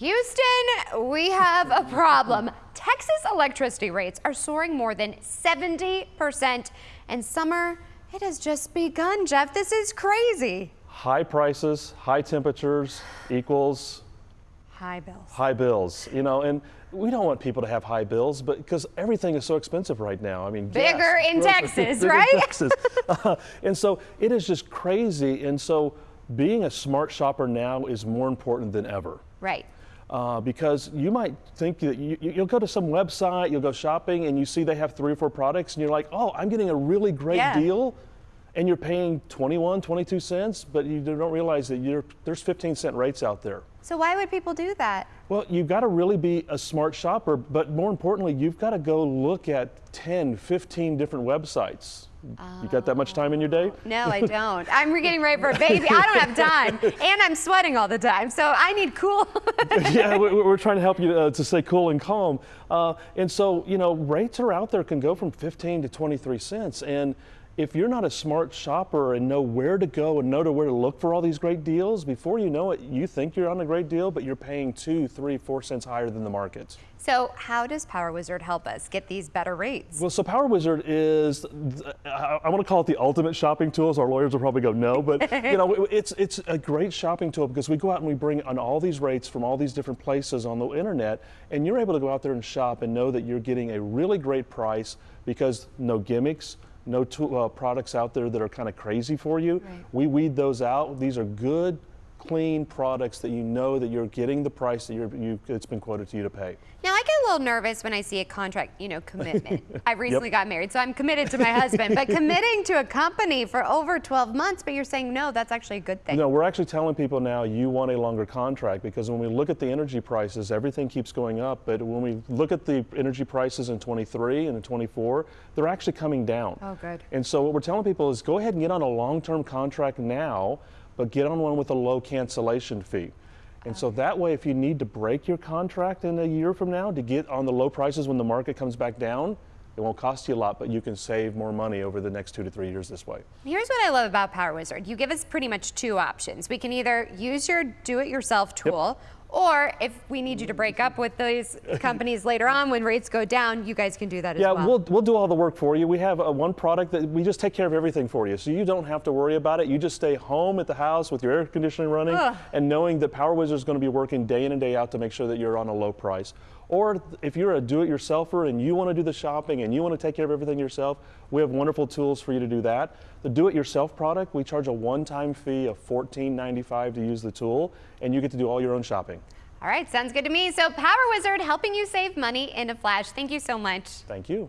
Houston, we have a problem. Texas electricity rates are soaring more than 70%, and summer, it has just begun, Jeff. This is crazy. High prices, high temperatures equals high bills. High bills, you know, and we don't want people to have high bills, but because everything is so expensive right now. I mean, bigger gas, in Texas, bigger right? In Texas. uh, and so it is just crazy. And so being a smart shopper now is more important than ever. Right. Uh, because you might think that you, will go to some website, you'll go shopping, and you see they have three or four products, and you're like, oh, I'm getting a really great yeah. deal, and you're paying 21, 22 cents, but you don't realize that there's 15 cent rates out there. So why would people do that? Well, you've got to really be a smart shopper, but more importantly, you've got to go look at 10, 15 different websites. You got that much time in your day? No, I don't. I'm getting ready for a baby. I don't have time. And I'm sweating all the time. So I need cool. yeah, we're trying to help you uh, to stay cool and calm. Uh, and so, you know, rates are out there can go from 15 to 23 cents. And if you're not a smart shopper and know where to go and know to where to look for all these great deals, before you know it, you think you're on a great deal, but you're paying two, three, four cents higher than the market. So how does Power Wizard help us get these better rates? Well, so Power Wizard is, I, want to call it the ultimate shopping tool. So our lawyers will probably go no, but you know, it's it's a great shopping tool because we go out and we bring on all these rates from all these different places on the internet, and you're able to go out there and shop and know that you're getting a really great price because no gimmicks, no uh, products out there that are kind of crazy for you. Right. We weed those out. These are good, clean products that you know that you're getting the price that you're, you, it's been quoted to you to pay. Now I get a little nervous when I see a contract, you know, commitment. I recently yep. got married, so I'm committed to my husband, but committing to a company for over 12 months, but you're saying no, that's actually a good thing. No, we're actually telling people now you want a longer contract because when we look at the energy prices, everything keeps going up, but when we look at the energy prices in 23 and in 24, they're actually coming down. Oh, good. And so what we're telling people is go ahead and get on a long-term contract now but get on one with a low cancellation fee. And so that way, if you need to break your contract in a year from now to get on the low prices when the market comes back down, it won't cost you a lot, but you can save more money over the next two to three years this way. Here's what I love about Power Wizard. You give us pretty much two options. We can either use your do-it-yourself tool yep. Or if we need you to break up with these companies later on when rates go down, you guys can do that yeah, as well. Yeah, we'll, we'll do all the work for you. We have a, one product that we just take care of everything for you. So you don't have to worry about it. You just stay home at the house with your air conditioning running Ugh. and knowing that Power Wizard is going to be working day in and day out to make sure that you're on a low price. Or if you're a do-it-yourselfer and you want to do the shopping and you want to take care of everything yourself, we have wonderful tools for you to do that. The do-it-yourself product, we charge a one-time fee of $14.95 to use the tool, and you get to do all your own shopping. All right, sounds good to me. So Power Wizard helping you save money in a flash. Thank you so much. Thank you.